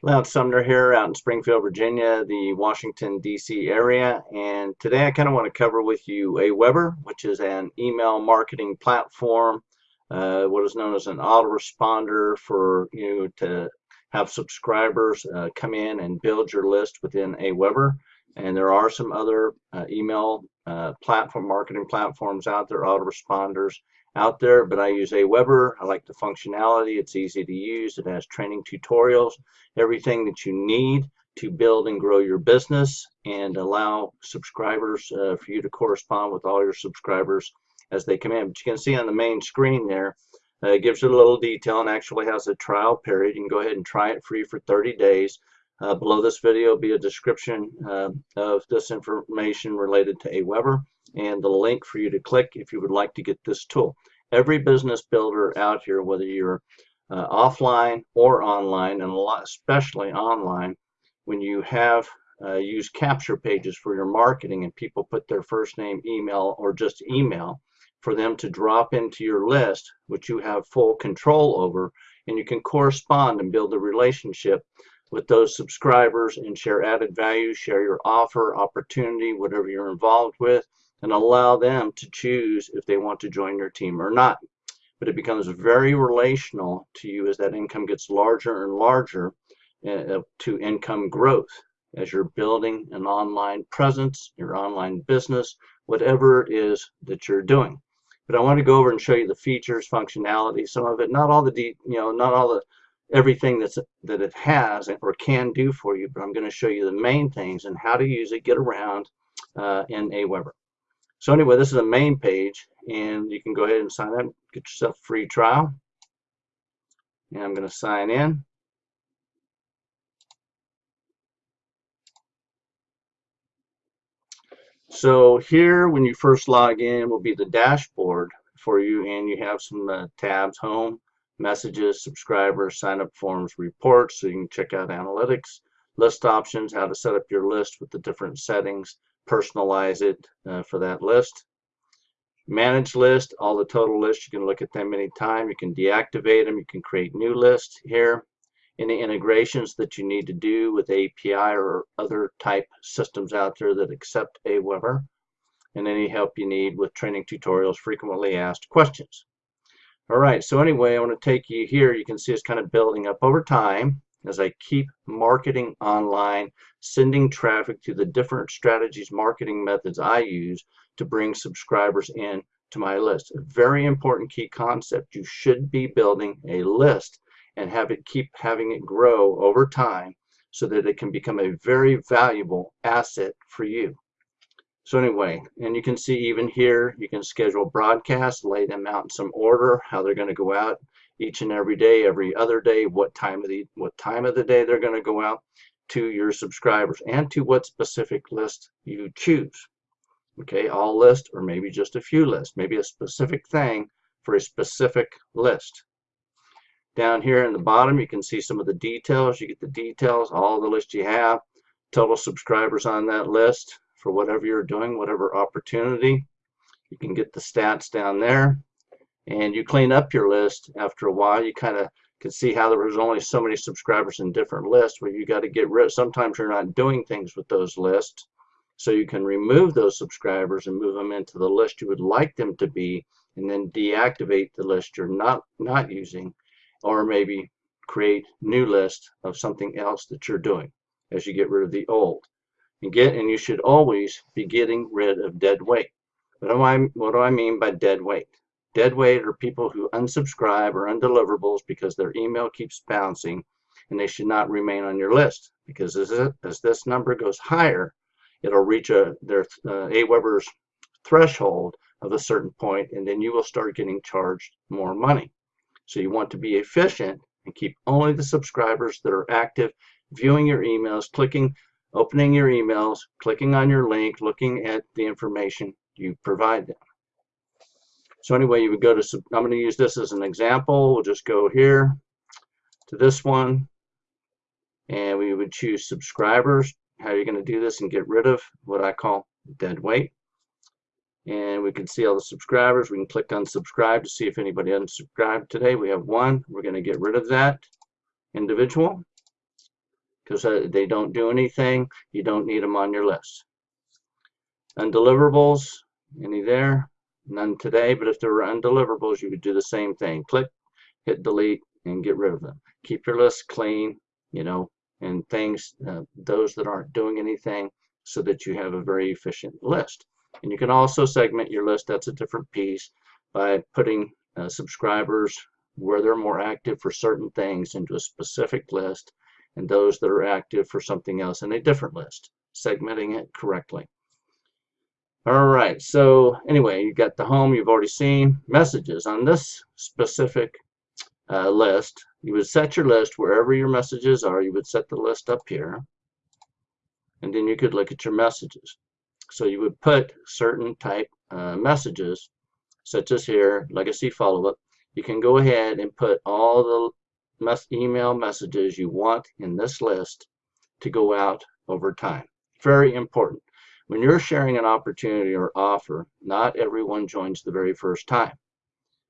Lance Sumner here out in Springfield, Virginia, the Washington, D.C. area. And today I kind of want to cover with you Aweber, which is an email marketing platform, uh, what is known as an autoresponder for you to have subscribers uh, come in and build your list within Aweber. And there are some other uh, email uh, platform marketing platforms out there, autoresponders out there, but I use Aweber. I like the functionality. It's easy to use. It has training tutorials, everything that you need to build and grow your business and allow subscribers uh, for you to correspond with all your subscribers as they come in. But you can see on the main screen there, uh, it gives you a little detail and actually has a trial period. You can go ahead and try it free for 30 days. Uh, below this video will be a description uh, of this information related to Aweber and the link for you to click if you would like to get this tool. Every business builder out here, whether you're uh, offline or online, and a lot, especially online, when you have uh, used capture pages for your marketing and people put their first name, email, or just email for them to drop into your list, which you have full control over, and you can correspond and build a relationship with those subscribers and share added value, share your offer, opportunity, whatever you're involved with, and allow them to choose if they want to join your team or not. But it becomes very relational to you as that income gets larger and larger uh, to income growth as you're building an online presence, your online business, whatever it is that you're doing. But I want to go over and show you the features, functionality, some of it, not all the, you know, not all the everything that's that it has or can do for you, but I'm going to show you the main things and how to use it, get around uh, in Aweber. So anyway, this is a main page, and you can go ahead and sign up, get yourself a free trial. And I'm going to sign in. So here, when you first log in, will be the dashboard for you, and you have some uh, tabs, home, messages, subscribers, sign up forms, reports, so you can check out analytics, list options, how to set up your list with the different settings, personalize it uh, for that list. Manage list, all the total lists, you can look at them anytime. You can deactivate them, you can create new lists here. Any integrations that you need to do with API or other type systems out there that accept Aweber. And any help you need with training tutorials, frequently asked questions. All right, so anyway, I want to take you here. You can see it's kind of building up over time as I keep marketing online, sending traffic to the different strategies, marketing methods I use to bring subscribers in to my list. A very important key concept. You should be building a list and have it keep having it grow over time so that it can become a very valuable asset for you. So anyway, and you can see even here, you can schedule broadcasts, lay them out in some order, how they're going to go out each and every day, every other day, what time of the what time of the day they're going to go out to your subscribers and to what specific list you choose. Okay, all list or maybe just a few lists, maybe a specific thing for a specific list. Down here in the bottom, you can see some of the details. You get the details, all the list you have, total subscribers on that list, for whatever you're doing, whatever opportunity. You can get the stats down there and you clean up your list after a while. You kind of can see how there was only so many subscribers in different lists where you got to get rid sometimes you're not doing things with those lists so you can remove those subscribers and move them into the list you would like them to be and then deactivate the list you're not not using or maybe create new list of something else that you're doing as you get rid of the old and get and you should always be getting rid of dead weight. What do I what do I mean by dead weight? Dead weight are people who unsubscribe or undeliverables because their email keeps bouncing and they should not remain on your list because as, as this number goes higher, it'll reach a their uh, Aweber's threshold of a certain point and then you will start getting charged more money. So you want to be efficient and keep only the subscribers that are active, viewing your emails, clicking opening your emails, clicking on your link, looking at the information you provide them. So anyway, you would go to, I'm going to use this as an example. We'll just go here to this one, and we would choose subscribers. How you're going to do this and get rid of what I call dead weight. And we can see all the subscribers. We can click on subscribe to see if anybody unsubscribed today. We have one. We're going to get rid of that individual. because uh, they don't do anything. You don't need them on your list. Undeliverables, any there? None today, but if there were undeliverables, you would do the same thing. Click, hit delete, and get rid of them. Keep your list clean, you know, and things, uh, those that aren't doing anything, so that you have a very efficient list. And you can also segment your list, that's a different piece, by putting uh, subscribers where they're more active for certain things into a specific list and those that are active for something else in a different list, segmenting it correctly. All right, so anyway, you got the home you've already seen. Messages on this specific uh, list, you would set your list wherever your messages are. You would set the list up here, and then you could look at your messages. So you would put certain type uh, messages, such as here, legacy follow-up. You can go ahead and put all the mes email messages you want in this list to go out over time. Very important. When you're sharing an opportunity or offer, not everyone joins the very first time.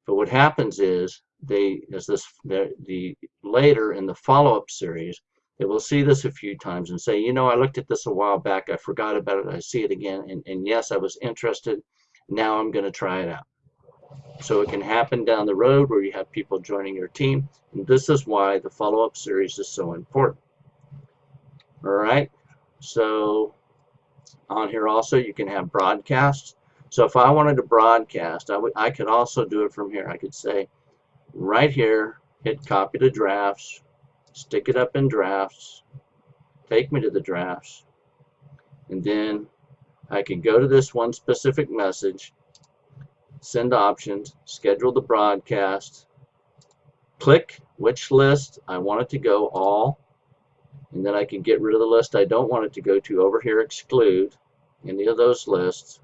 But what happens is they, as this, the, the later in the follow-up series, they will see this a few times and say, you know, I looked at this a while back, I forgot about it, I see it again, and, and yes, I was interested, now I'm going to try it out. So it can happen down the road where you have people joining your team, and this is why the follow-up series is so important. All right, so on here also you can have broadcasts. So if I wanted to broadcast, I, would, I could also do it from here. I could say right here, hit copy to drafts, stick it up in drafts, take me to the drafts, and then I can go to this one specific message, send options, schedule the broadcast, click which list I want it to go all, and then I can get rid of the list I don't want it to go to. Over here exclude any of those lists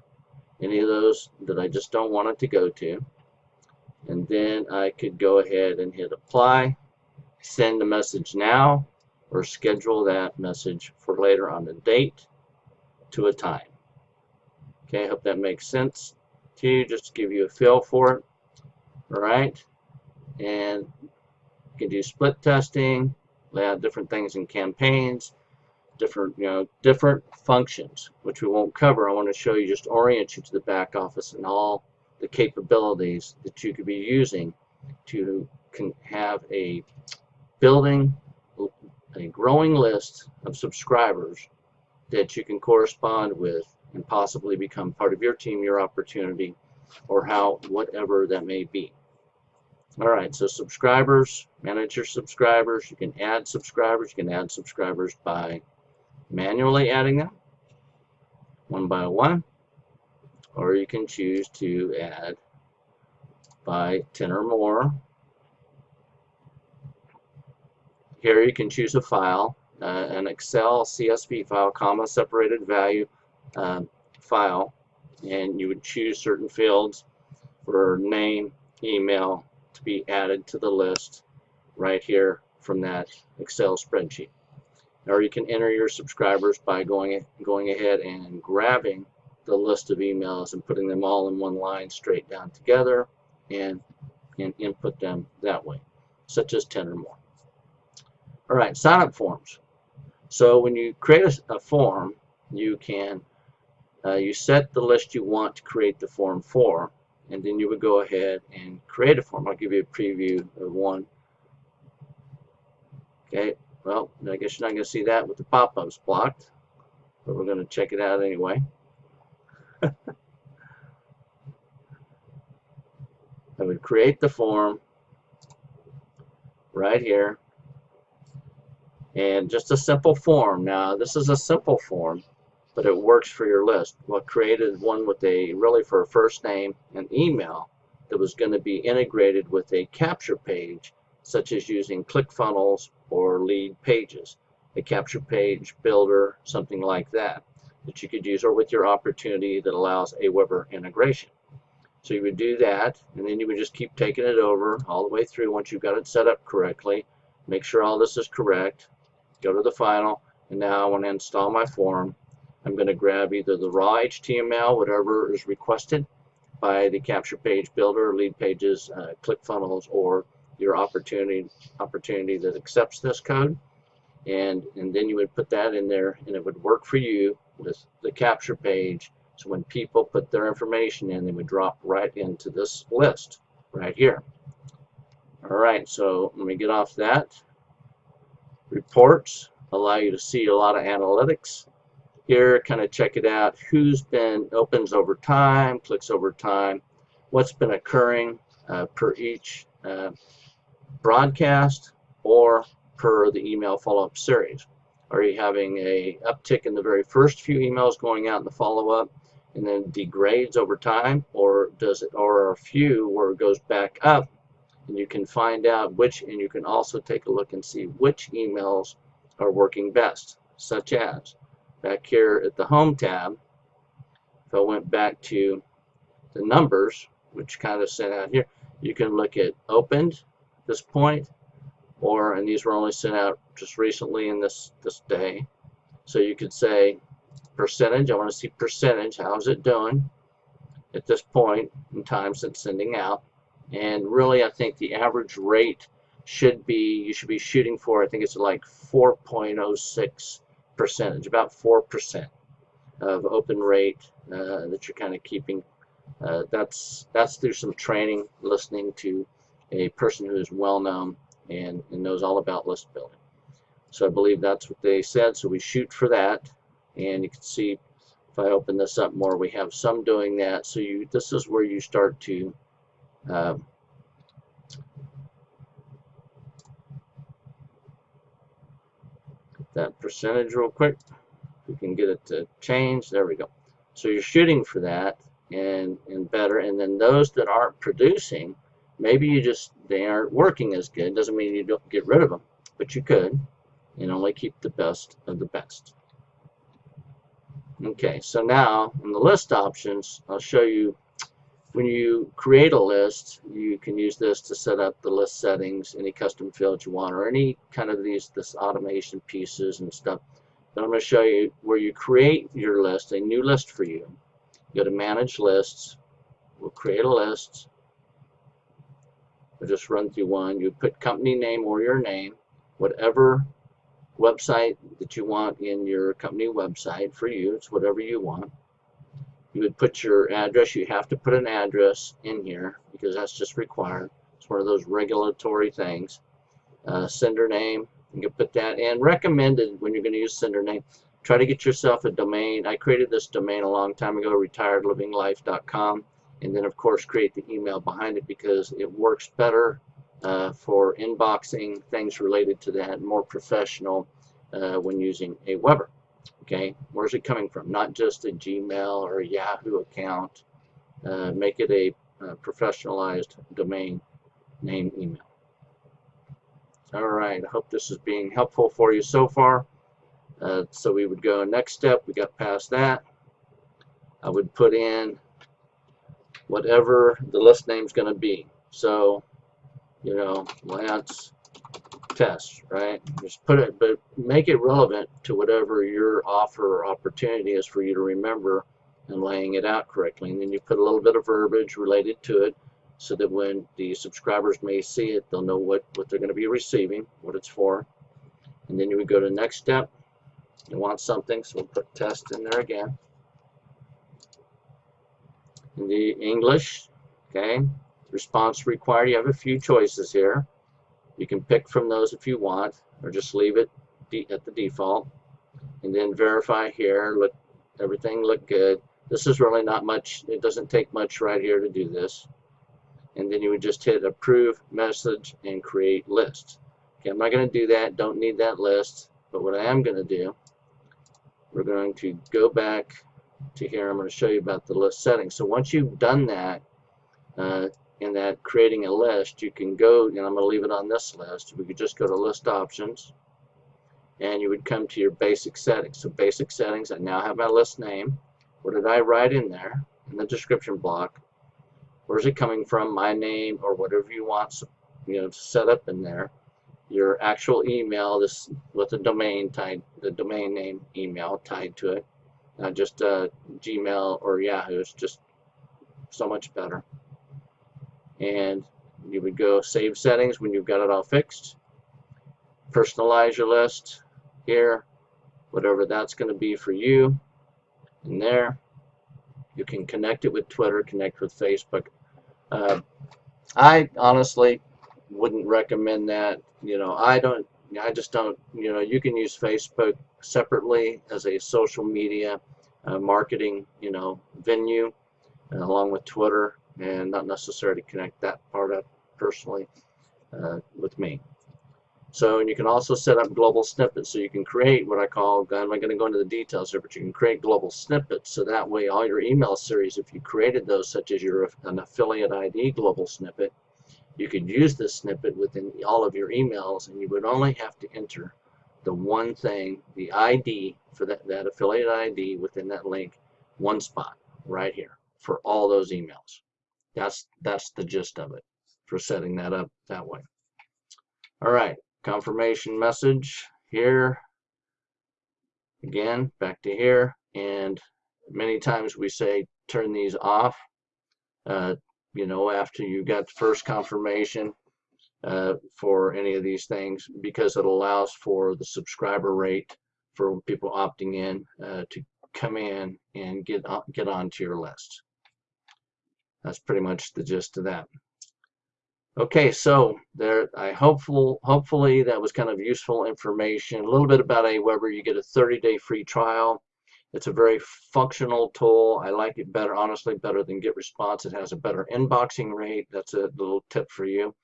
any of those that I just don't want it to go to. And then I could go ahead and hit apply send a message now or schedule that message for later on the date to a time. Okay I hope that makes sense to you. Just to give you a feel for it. All right. And you can do split testing they have different things in campaigns, different, you know, different functions, which we won't cover. I want to show you, just orient you to the back office and all the capabilities that you could be using to can have a building a growing list of subscribers that you can correspond with and possibly become part of your team, your opportunity, or how whatever that may be. All right, so subscribers, manage your subscribers. You can add subscribers. You can add subscribers by manually adding them one by one, or you can choose to add by 10 or more. Here you can choose a file, uh, an Excel CSV file, comma separated value uh, file, and you would choose certain fields for name, email, to be added to the list right here from that Excel spreadsheet. Or you can enter your subscribers by going, going ahead and grabbing the list of emails and putting them all in one line straight down together and, and input them that way, such as 10 or more. All right, sign-up forms. So when you create a, a form, you can uh, you set the list you want to create the form for, and then you would go ahead and create a form. I'll give you a preview of one. Okay, well, I guess you're not going to see that with the pop-ups blocked, but we're going to check it out anyway. I would create the form right here and just a simple form. Now, this is a simple form but it works for your list. Well, created one with a really for a first name and email that was going to be integrated with a capture page, such as using ClickFunnels or Leadpages, a capture page builder, something like that, that you could use, or with your opportunity that allows Aweber integration. So you would do that, and then you would just keep taking it over all the way through once you've got it set up correctly. Make sure all this is correct. Go to the final, and now I want to install my form I'm going to grab either the raw HTML, whatever is requested by the capture page builder, Leadpages, uh, ClickFunnels, or your opportunity opportunity that accepts this code. and and then you would put that in there and it would work for you with the capture page. So when people put their information in they would drop right into this list right here. All right so let me get off that. Reports allow you to see a lot of analytics here kind of check it out who's been opens over time clicks over time what's been occurring uh, per each uh, broadcast or per the email follow-up series? Are you having a uptick in the very first few emails going out in the follow-up and then degrades over time or does it or a few where it goes back up and you can find out which and you can also take a look and see which emails are working best such as back here at the home tab. If I went back to the numbers which kind of sent out here you can look at opened this point or and these were only sent out just recently in this this day. So you could say percentage I want to see percentage how's it doing at this point in time since sending out? And really I think the average rate should be you should be shooting for I think it's like 4.06 percentage about 4 percent of open rate uh, that you're kind of keeping uh, that's that's through some training listening to a person who is well known and, and knows all about list building. So I believe that's what they said. So we shoot for that. And you can see if I open this up more, we have some doing that. So you this is where you start to uh, that percentage real quick. We can get it to change. There we go. So you're shooting for that and, and better. And then those that aren't producing, maybe you just they aren't working as good doesn't mean you don't get rid of them but you could and only keep the best of the best okay so now in the list options I'll show you when you create a list you can use this to set up the list settings any custom fields you want or any kind of these this automation pieces and stuff but I'm going to show you where you create your list a new list for you go to manage lists we'll create a list We'll just run through one. You put company name or your name, whatever website that you want in your company website for you. It's whatever you want. You would put your address. You have to put an address in here because that's just required. It's one of those regulatory things. Uh, sender name. You can put that in. Recommended when you're going to use sender name. Try to get yourself a domain. I created this domain a long time ago, retiredlivinglife.com and then of course create the email behind it because it works better uh, for inboxing things related to that more professional uh, when using Aweber okay where's it coming from? Not just a Gmail or a Yahoo account. Uh, make it a, a professionalized domain name email. Alright I hope this is being helpful for you so far. Uh, so we would go next step. We got past that. I would put in whatever the list name is going to be. So, you know, Lance test, right? Just put it, but make it relevant to whatever your offer or opportunity is for you to remember and laying it out correctly. And then you put a little bit of verbiage related to it so that when the subscribers may see it, they'll know what, what they're going to be receiving, what it's for. And then you would go to the next step. You want something, so we'll put test in there again in the English. Okay, response required. You have a few choices here. You can pick from those if you want, or just leave it at the default. And then verify here. Look, everything look good. This is really not much. It doesn't take much right here to do this. And then you would just hit approve message and create list. Okay, I'm not going to do that. Don't need that list. But what I am going to do, we're going to go back to here. I'm going to show you about the list settings. So once you've done that, uh, in that creating a list, you can go, and I'm going to leave it on this list. We could just go to list options, and you would come to your basic settings. So basic settings, I now have my list name. What did I write in there in the description block? Where's it coming from? My name or whatever you want, you know, to set up in there. Your actual email, this with the domain tied, the domain name email tied to it not just uh, Gmail or Yahoo. It's just so much better. And you would go save settings when you've got it all fixed. Personalize your list. here, whatever that's going to be for you. In there, you can connect it with Twitter, connect with Facebook. Uh, I honestly wouldn't recommend that. You know, I don't. I just don't. You know, you can use Facebook separately as a social media uh, marketing, you know, venue, uh, along with Twitter, and not necessarily to connect that part up personally uh, with me. So and you can also set up global snippets. So you can create what I call, I'm not going to go into the details here, but you can create global snippets. So that way all your email series, if you created those, such as your an affiliate ID global snippet, you could use this snippet within all of your emails and you would only have to enter the one thing, the ID for that, that affiliate ID within that link, one spot right here for all those emails. That's, that's the gist of it for setting that up that way. All right, confirmation message here. Again, back to here. And many times we say turn these off. Uh, you know, after you got the first confirmation uh, for any of these things, because it allows for the subscriber rate for people opting in uh, to come in and get on, get onto your list. That's pretty much the gist of that. Okay, so there, I hopeful, hopefully that was kind of useful information. A little bit about Aweber. You get a 30-day free trial. It's a very functional tool. I like it better, honestly, better than GetResponse. It has a better inboxing rate. That's a little tip for you.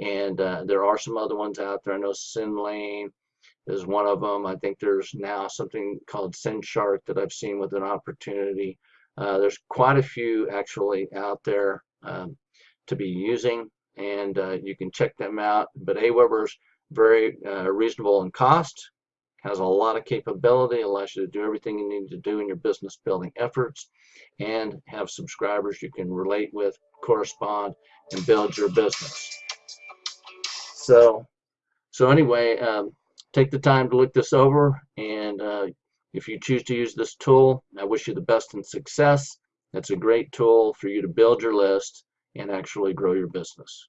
And uh, there are some other ones out there. I know SendLane is one of them. I think there's now something called SendShark that I've seen with an opportunity. Uh, there's quite a few actually out there um, to be using and uh, you can check them out. But Aweber's very uh, reasonable in cost, has a lot of capability, allows you to do everything you need to do in your business building efforts, and have subscribers you can relate with, correspond, and build your business. So, so anyway, um, take the time to look this over, and uh, if you choose to use this tool, I wish you the best in success. It's a great tool for you to build your list and actually grow your business.